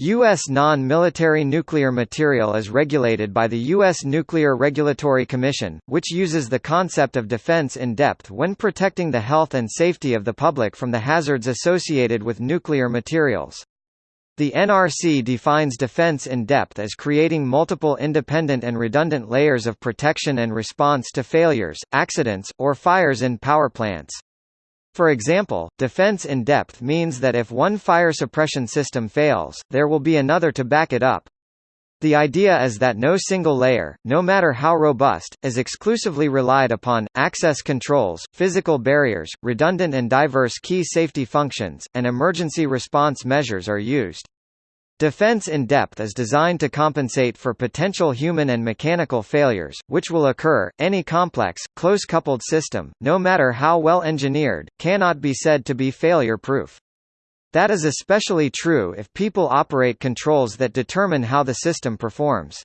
U.S. non-military nuclear material is regulated by the U.S. Nuclear Regulatory Commission, which uses the concept of defense in depth when protecting the health and safety of the public from the hazards associated with nuclear materials. The NRC defines defense in depth as creating multiple independent and redundant layers of protection and response to failures, accidents, or fires in power plants. For example, defense in depth means that if one fire suppression system fails, there will be another to back it up. The idea is that no single layer, no matter how robust, is exclusively relied upon. Access controls, physical barriers, redundant and diverse key safety functions, and emergency response measures are used. Defense in depth is designed to compensate for potential human and mechanical failures, which will occur. Any complex, close coupled system, no matter how well engineered, cannot be said to be failure proof. That is especially true if people operate controls that determine how the system performs.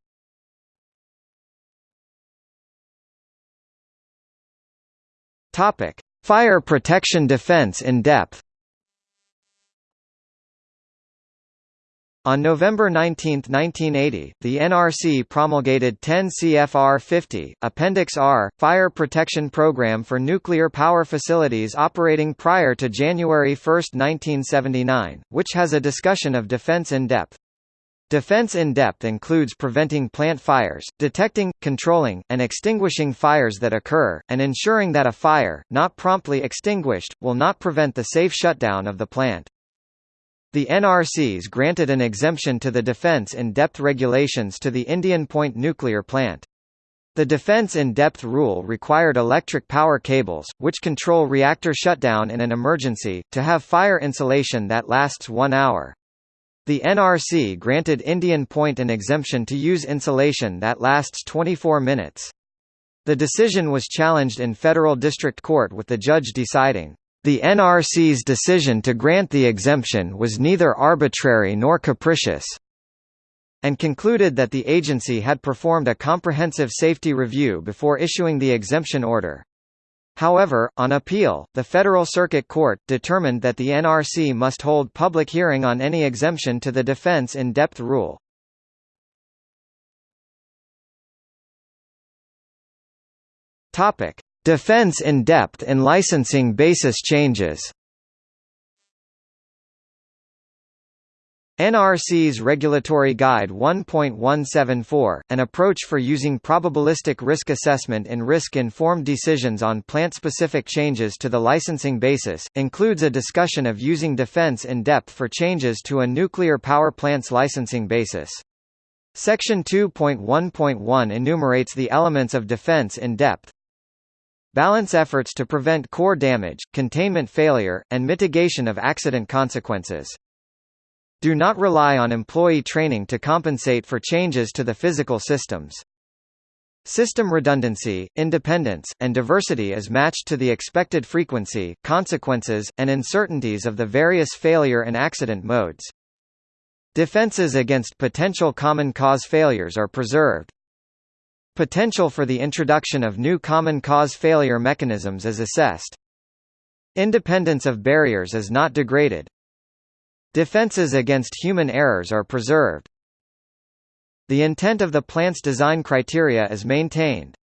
Fire protection defense in depth. On November 19, 1980, the NRC promulgated 10 CFR 50, Appendix R, Fire Protection Program for nuclear power facilities operating prior to January 1, 1979, which has a discussion of defense in depth. Defense in depth includes preventing plant fires, detecting, controlling, and extinguishing fires that occur, and ensuring that a fire, not promptly extinguished, will not prevent the safe shutdown of the plant. The NRCs granted an exemption to the defense in-depth regulations to the Indian Point nuclear plant. The defense in-depth rule required electric power cables, which control reactor shutdown in an emergency, to have fire insulation that lasts one hour. The NRC granted Indian Point an exemption to use insulation that lasts 24 minutes. The decision was challenged in federal district court with the judge deciding, the NRC's decision to grant the exemption was neither arbitrary nor capricious and concluded that the agency had performed a comprehensive safety review before issuing the exemption order. However, on appeal, the Federal Circuit Court, determined that the NRC must hold public hearing on any exemption to the defense in-depth rule. Topic. Defense in depth and licensing basis changes NRC's Regulatory Guide 1.174, an approach for using probabilistic risk assessment in risk-informed decisions on plant-specific changes to the licensing basis, includes a discussion of using defense in depth for changes to a nuclear power plant's licensing basis. Section 2.1.1 enumerates the elements of defense in depth, Balance efforts to prevent core damage, containment failure, and mitigation of accident consequences. Do not rely on employee training to compensate for changes to the physical systems. System redundancy, independence, and diversity is matched to the expected frequency, consequences, and uncertainties of the various failure and accident modes. Defenses against potential common cause failures are preserved. Potential for the introduction of new common cause failure mechanisms is assessed. Independence of barriers is not degraded. Defenses against human errors are preserved. The intent of the plant's design criteria is maintained.